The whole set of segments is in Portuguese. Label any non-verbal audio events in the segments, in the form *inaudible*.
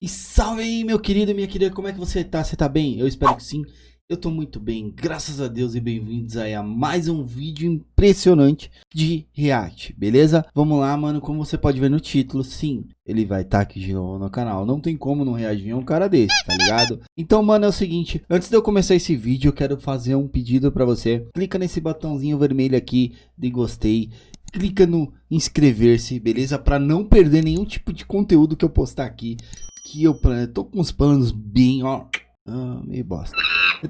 E salve aí, meu querido e minha querida, como é que você tá? Você tá bem? Eu espero que sim. Eu tô muito bem, graças a Deus e bem-vindos aí a mais um vídeo impressionante de React, beleza? Vamos lá, mano, como você pode ver no título, sim, ele vai estar tá aqui de novo no canal. Não tem como não reagir a um cara desse, tá ligado? Então, mano, é o seguinte, antes de eu começar esse vídeo, eu quero fazer um pedido pra você. Clica nesse botãozinho vermelho aqui de gostei clica no inscrever-se, beleza? Para não perder nenhum tipo de conteúdo que eu postar aqui eu tô com os planos bem, ó, ah, meio bosta.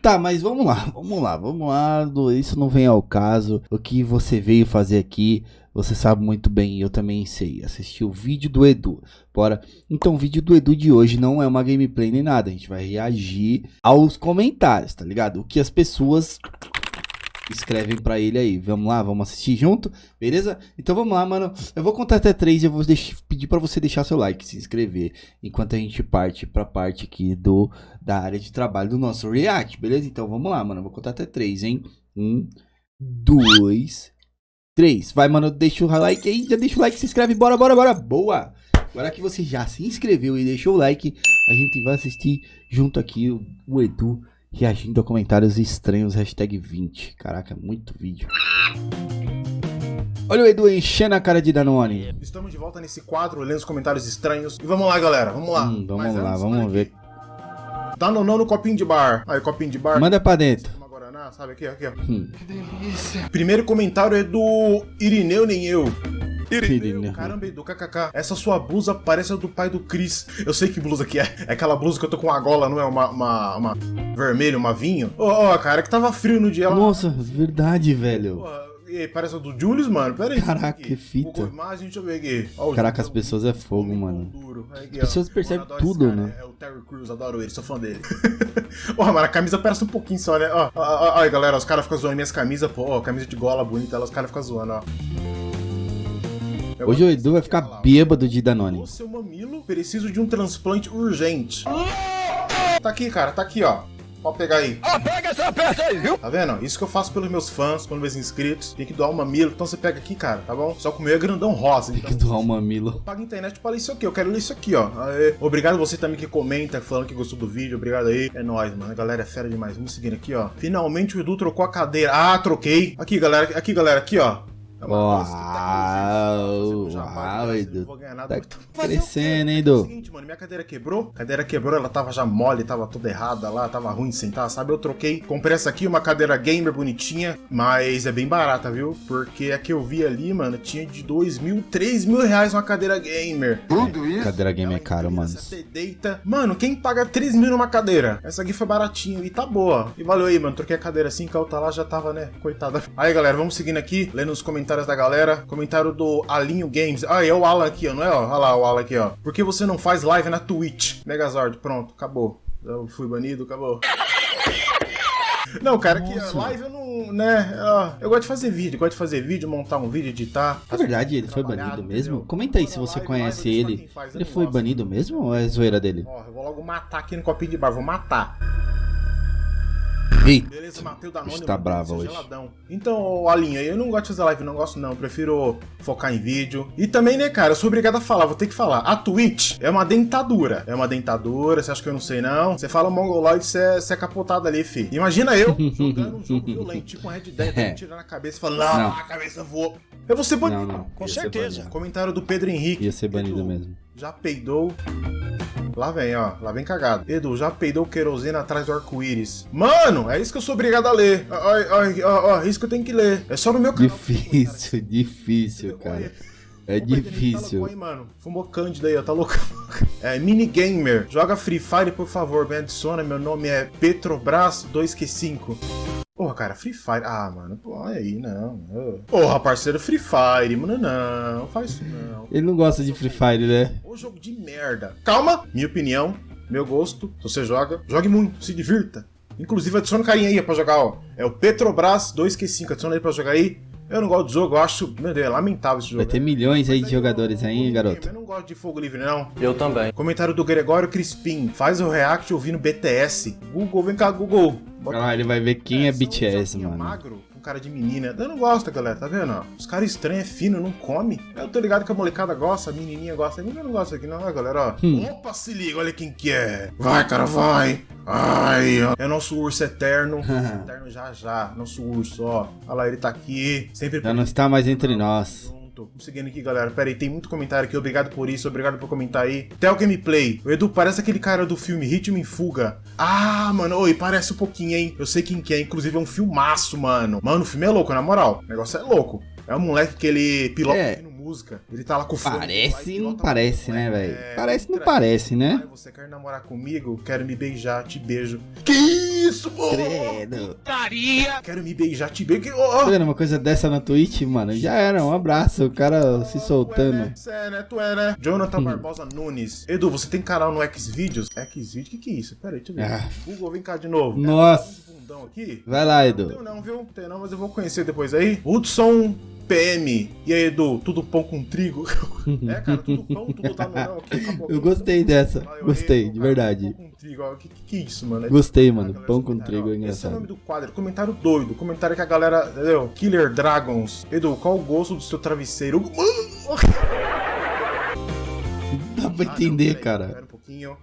Tá, mas vamos lá, vamos lá, vamos lá, isso não vem ao caso. O que você veio fazer aqui, você sabe muito bem, eu também sei. Assistir o vídeo do Edu. Bora. Então, o vídeo do Edu de hoje não é uma gameplay nem nada. A gente vai reagir aos comentários, tá ligado? O que as pessoas escrevem pra ele aí. Vamos lá, vamos assistir junto, beleza? Então vamos lá, mano. Eu vou contar até três e eu vou pedir pra você deixar seu like, se inscrever, enquanto a gente parte pra parte aqui do, da área de trabalho do nosso React, beleza? Então vamos lá, mano. Eu vou contar até três, hein? Um, dois, três. Vai, mano, deixa o like aí, já deixa o like, se inscreve, bora, bora, bora. Boa! Agora que você já se inscreveu e deixou o like, a gente vai assistir junto aqui o Edu reagindo a comentários estranhos, hashtag 20. Caraca, muito vídeo. Olha o Edu enchendo a cara de Danone. Estamos de volta nesse quadro, lendo os comentários estranhos. E vamos lá, galera, vamos lá. Hum, vamos Mas lá, vamos ver. Danonão no copinho de bar. Aí, copinho de bar. Manda pra dentro. sabe? Aqui, aqui, ó. Hum. Que delícia. Primeiro comentário é do Irineu Nem Eu. Irineu, caramba, Edu, kkk. Essa sua blusa parece a do pai do Chris. Eu sei que blusa que é. É aquela blusa que eu tô com a gola, não é uma, uma, uma vermelho, uma vinho? Ô, oh, oh, cara, que tava frio no dia. Nossa, verdade, velho. Pô, parece a do Julius, mano. Pera aí. Caraca, que fita. Imagem, deixa eu ver aqui. Caraca, as pessoas é fogo, mano. Duro. Aqui, as pessoas percebem tudo, cara, né? É o Terry Crews, adoro ele, sou fã dele. *laughs* Porra, mano, a camisa parece um pouquinho só, né? Ó, ó, ó, ó galera, os caras ficam zoando minhas camisas, pô, ó, camisa de gola bonita, os caras ficam zoando, ó. Hoje o Edu vai ficar bêbado de Danone. Seu mamilo, preciso de um transplante urgente. Tá aqui, cara, tá aqui, ó. Pode pegar aí. Ah, pega essa peça aí, viu? Tá vendo? Isso que eu faço pelos meus fãs, pelos meus inscritos. Tem que doar um mamilo. Então você pega aqui, cara, tá bom? Só que o meu é grandão rosa. Tem então, que doar um mamilo. Paga internet pra ler isso aqui. Eu quero ler isso aqui, ó. Aê. Obrigado você também que comenta, falando que gostou do vídeo. Obrigado aí. É nóis, mano. A galera é fera demais. Vamos seguindo aqui, ó. Finalmente o Edu trocou a cadeira. Ah, troquei. Aqui, galera. Aqui, galera. Aqui, ó. É uau, uau, Edu. Tá crescendo, hein, Edu? É o seguinte, mano, minha cadeira quebrou. A cadeira quebrou, ela tava já mole, tava toda errada lá, tava ruim de sentar, sabe? Eu troquei. Comprei essa aqui, uma cadeira gamer bonitinha, mas é bem barata, viu? Porque a que eu vi ali, mano, tinha de 2 mil, 3 mil reais uma cadeira gamer. Tudo isso? Cadeira gamer é caro, mano. Você deita. Mano, quem paga 3 mil numa cadeira? Essa aqui foi baratinho e tá boa. E valeu aí, mano. Troquei a cadeira assim, que a outra lá já tava, né? Coitada. Aí, galera, vamos seguindo aqui, lendo os comentários comentários da galera. Comentário do Alinho Games. Ah, é o Alan aqui, ó, não é? Ó? Olha lá o Alan aqui, ó. Por que você não faz live na Twitch? Megazord, pronto, acabou. Eu fui banido, acabou. Não, cara, que live eu não, né, eu gosto de fazer vídeo, gosto de fazer vídeo, montar um vídeo, editar. É verdade, ele foi banido mesmo? Entendeu? Comenta aí se você live, conhece live, ele. Ele foi banido mesmo ou é zoeira dele? Ó, eu vou logo matar aqui no copinho de bar, vou matar. Eita. Beleza, matei o Danone. Está bravo hoje. Geladão. Então, Alinha, eu não gosto de fazer live, não gosto não. Prefiro focar em vídeo. E também, né, cara, eu sou obrigado a falar, vou ter que falar. A Twitch é uma dentadura. É uma dentadura, você acha que eu não sei não? Você fala mongoloide, você é, você é capotado ali, fi. Imagina eu *laughs* jogando um jogo violento, tipo um Red Dead, é. tirando a cabeça e falando, não, não, a cabeça voou. Eu vou ser banido. Não, não. Com certeza. Comentário do Pedro Henrique. Ia ser banido mesmo. Já peidou. Lá vem, ó. Lá vem cagado. Edu, já peidou querosene atrás do arco-íris. Mano, é isso que eu sou obrigado a ler. Ó, é isso que eu tenho que ler. É só no meu canal. Difícil, *laughs* difícil, cara. É difícil. Aí, mano. Fumou Cândido aí, ó. Tá louco. *laughs* É, Minigamer. Joga Free Fire, por favor. Me adiciona. Meu nome é Petrobras 2Q5. Porra, cara, Free Fire. Ah, mano, pô, olha aí, não. Porra, parceiro, Free Fire, mano, não, faz isso não. Ele não gosta de Free Fire, né? Ô jogo de merda. Calma, minha opinião, meu gosto. Se você joga, jogue muito, se divirta. Inclusive, adiciona um carinha aí pra jogar, ó. É o Petrobras 2Q5, adiciona aí pra jogar aí. Eu não gosto do jogo, eu acho, meu Deus, é lamentável esse jogo. Vai ter milhões aí de jogadores aí, garoto. Eu não gosto de fogo livre, não. Eu também. Comentário do Gregório Crispim. Faz o react ouvindo BTS. Google, vem cá, Google. Bota... Ah, ele vai ver quem é, é BTS, mano. magro, cara de menina. Eu não gosto, galera, tá vendo? Os caras estranhos, é fino, não come. Eu tô ligado que a molecada gosta, a menininha gosta. Eu não gosto aqui, não, galera, ó. Hum. Opa, se liga, olha quem que é. Vai, cara, vai. Ai, ó. É nosso urso eterno. *laughs* eterno já já. Nosso urso, ó. Olha lá, ele tá aqui. Sempre. Já não está mais entre nós. Vamos seguindo aqui, galera. Pera aí, tem muito comentário aqui. Obrigado por isso, obrigado por comentar aí. Tel Gameplay. O Edu parece aquele cara do filme Ritmo em Fuga. Ah, mano, oi, parece um pouquinho, hein? Eu sei quem que é, inclusive é um filmaço, mano. Mano, o filme é louco, na moral. O negócio é louco. É um moleque que ele pilota é. no música. Ele tá lá com o fone. Parece não parece, né, velho? É, parece não parece, né? Ai, você quer namorar comigo? Quero me beijar, te beijo. Que isso, mano? Credo. Quero me beijar, te beijo. Oh. Tá vendo uma coisa dessa na Twitch, mano? Já era, um abraço. O cara se soltando. Tu é, né? né? Tu é, né? Jonathan hum. Barbosa Nunes. Edu, você tem canal no Xvideos? Xvideos? O que que é isso? Pera aí, deixa eu ver. Ah. Google, vem cá de novo. Nossa. Vai lá, Edu. Não tenho não, viu? Não tenho não, mas eu vou conhecer depois aí. Hudson PM. E aí, Edu, tudo pão com trigo? *laughs* é, cara, tudo pão, tudo tá no não aqui. Acabou, eu gostei dessa. gostei, de verdade. Pão com trigo, o que, que, é isso, mano? É gostei, mano. Galera, pão com trigo é engraçado. Esse é o nome do quadro. Comentário doido. Comentário que a galera. Entendeu? Killer Dragons. Edu, qual o gosto do seu travesseiro? *laughs* Dá pra ah, entender, não, cara. Pera um pouquinho.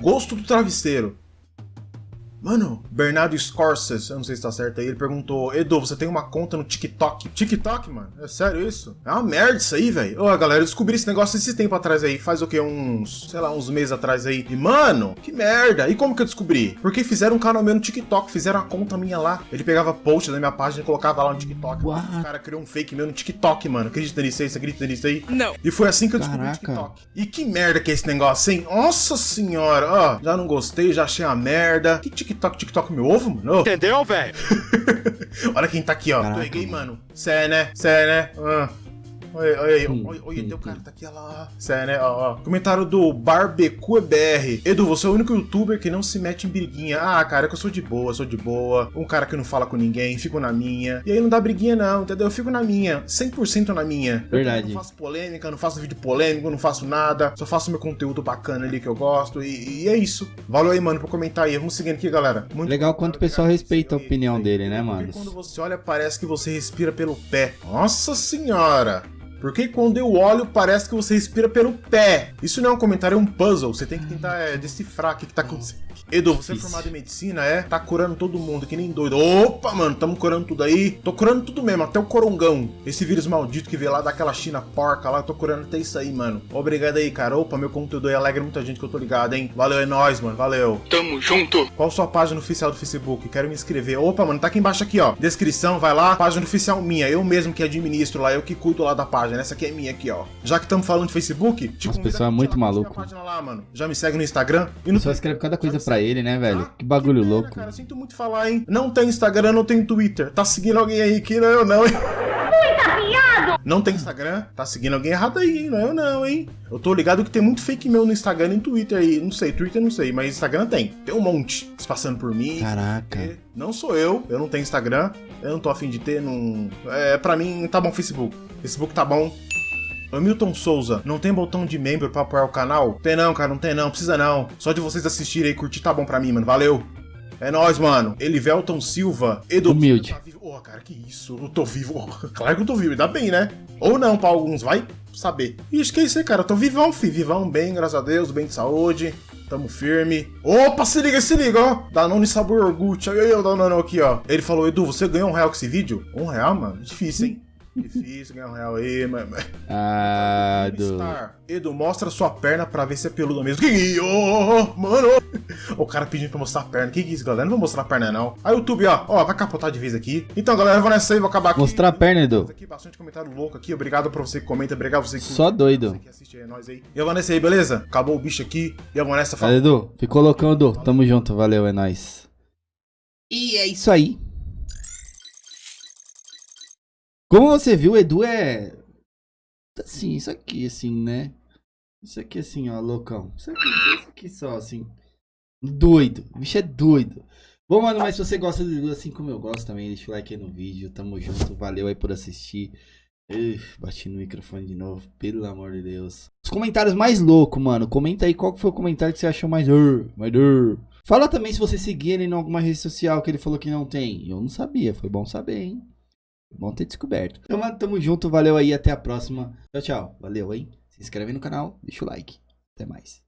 Gosto do travesseiro. Mano, Bernardo Scorsese, eu não sei se tá certo aí, ele perguntou: Edu, você tem uma conta no TikTok? TikTok, mano? É sério isso? É uma merda isso aí, velho. Ô, galera, eu descobri esse negócio esse tempo atrás aí, faz o quê? Uns, sei lá, uns meses atrás aí. E, mano, que merda. E como que eu descobri? Porque fizeram um canal meu no TikTok, fizeram a conta minha lá. Ele pegava post da minha página e colocava lá no TikTok. O cara criou um fake meu no TikTok, mano. Acredita nisso aí? Você acredita nisso aí? Não. E foi assim que eu descobri Caraca. o TikTok. E que merda que é esse negócio, hein? Nossa senhora, ó. Já não gostei, já achei a merda. Que TikTok, TikTok meu ovo, mano? Entendeu, velho? *laughs* Olha quem tá aqui, ó. Caraca, Peguei, mano. Cé, né? Cé, né? Ah. Olha, olha aí, olha, o cara tá aqui, olha lá. Sério, né? Ó, ó. Comentário do BarbecueBR. Edu, você é o único youtuber que não se mete em briguinha. Ah, cara, é que eu sou de boa, sou de boa. Um cara que não fala com ninguém, fico na minha. E aí não dá briguinha, não, entendeu? Eu fico na minha, 100% na minha. Verdade. Eu não faço polêmica, não faço vídeo polêmico, não faço nada. Só faço meu conteúdo bacana ali que eu gosto. E, e é isso. Valeu aí, mano, por comentar aí. Vamos seguindo aqui, galera. Muito Legal quanto o pessoal respeita a opinião dele, né, mano? Quando você olha, parece que você respira pelo pé. Nossa senhora! Porque quando eu olho, parece que você respira pelo pé. Isso não é um comentário, é um puzzle. Você tem que tentar é, decifrar o que, que tá acontecendo. Edu, você é formado em medicina, é? Tá curando todo mundo, que nem doido. Opa, mano, tamo curando tudo aí. Tô curando tudo mesmo, até o corongão. Esse vírus maldito que veio lá daquela China porca lá, tô curando até isso aí, mano. Obrigado aí, cara. Opa, meu conteúdo aí alegra muita gente que eu tô ligado, hein? Valeu, é nóis, mano. Valeu. Tamo junto. Qual sua página oficial do Facebook? Quero me inscrever. Opa, mano, tá aqui embaixo aqui, ó. Descrição, vai lá. Página oficial minha. Eu mesmo que administro lá, eu que cuido lá da página. Essa aqui é minha aqui, ó. Já que estamos falando de Facebook, te As pessoas é muito maluco. Lá, mano. Já me segue no Instagram e no Só escreve cada coisa pra ele, né, velho? Ah, que bagulho que louco. Cara, sinto muito falar, hein? Não tem Instagram, não tem Twitter. Tá seguindo alguém aí que não é eu não, hein? Não tem Instagram? Tá seguindo alguém errado aí, hein? Não é eu não, hein? Eu tô ligado que tem muito fake meu no Instagram e no Twitter aí. Não sei, Twitter não sei, mas Instagram tem. Tem um monte se passando por mim. Caraca. Não sou eu, eu não tenho Instagram. Eu não tô afim de ter, não... É, pra mim, tá bom Facebook. Facebook tá bom, Hamilton Souza, não tem botão de membro pra apoiar o canal? Tem não, cara, não tem não, precisa não. Só de vocês assistirem e curtir tá bom pra mim, mano. Valeu. É nóis, mano. Elivelton Silva, Edu. Humilde. Tá oh, cara, que isso? Eu tô vivo. Oh, *laughs* claro que eu tô vivo, ainda bem, né? Ou não, pra alguns, vai saber. E aí, cara. Eu tô vivão, fi. Vivão bem, graças a Deus, bem de saúde. Tamo firme. Opa, se liga, se liga, ó. Danone sabor orgulho. Olha aí o Danone aqui, ó. Ele falou, Edu, você ganhou um real com esse vídeo? Um real, mano? Difícil, hein? Difícil ganhar um real aí, mas. Ah, do. Edu, mostra sua perna pra ver se é peluda mesmo. Que oh, mano! O cara pedindo pra mostrar a perna. Que que é isso, galera? Não vou mostrar a perna, não. Aí, YouTube, ó, ó, vai capotar de vez aqui. Então, galera, eu vou nessa aí, vou acabar aqui. Mostrar a perna, Edu. Aqui, bastante comentário louco aqui. Obrigado pra você que comenta, obrigado pra você que. Só doido. Você que assiste aí, nós aí. E eu vou nessa aí, beleza? Acabou o bicho aqui. E eu vou nessa. Valeu, Edu. Ficou loucão, Edu. Tamo junto, valeu, é nóis. E é isso aí. Como você viu, o Edu é. Assim, isso aqui, assim, né? Isso aqui, assim, ó, loucão. Isso aqui, isso aqui só, assim. Doido. O bicho é doido. Bom, mano, mas se você gosta do Edu assim como eu gosto também, deixa o like aí no vídeo. Tamo junto. Valeu aí por assistir. Uf, bati no microfone de novo, pelo amor de Deus. Os comentários mais loucos, mano. Comenta aí qual foi o comentário que você achou mais. Uh, mais. Fala também se você seguir ele em alguma rede social que ele falou que não tem. Eu não sabia, foi bom saber, hein? Bom ter descoberto. Então, mano, tamo junto, valeu aí, até a próxima. Tchau, tchau. Valeu, hein? Se inscreve no canal, deixa o like. Até mais.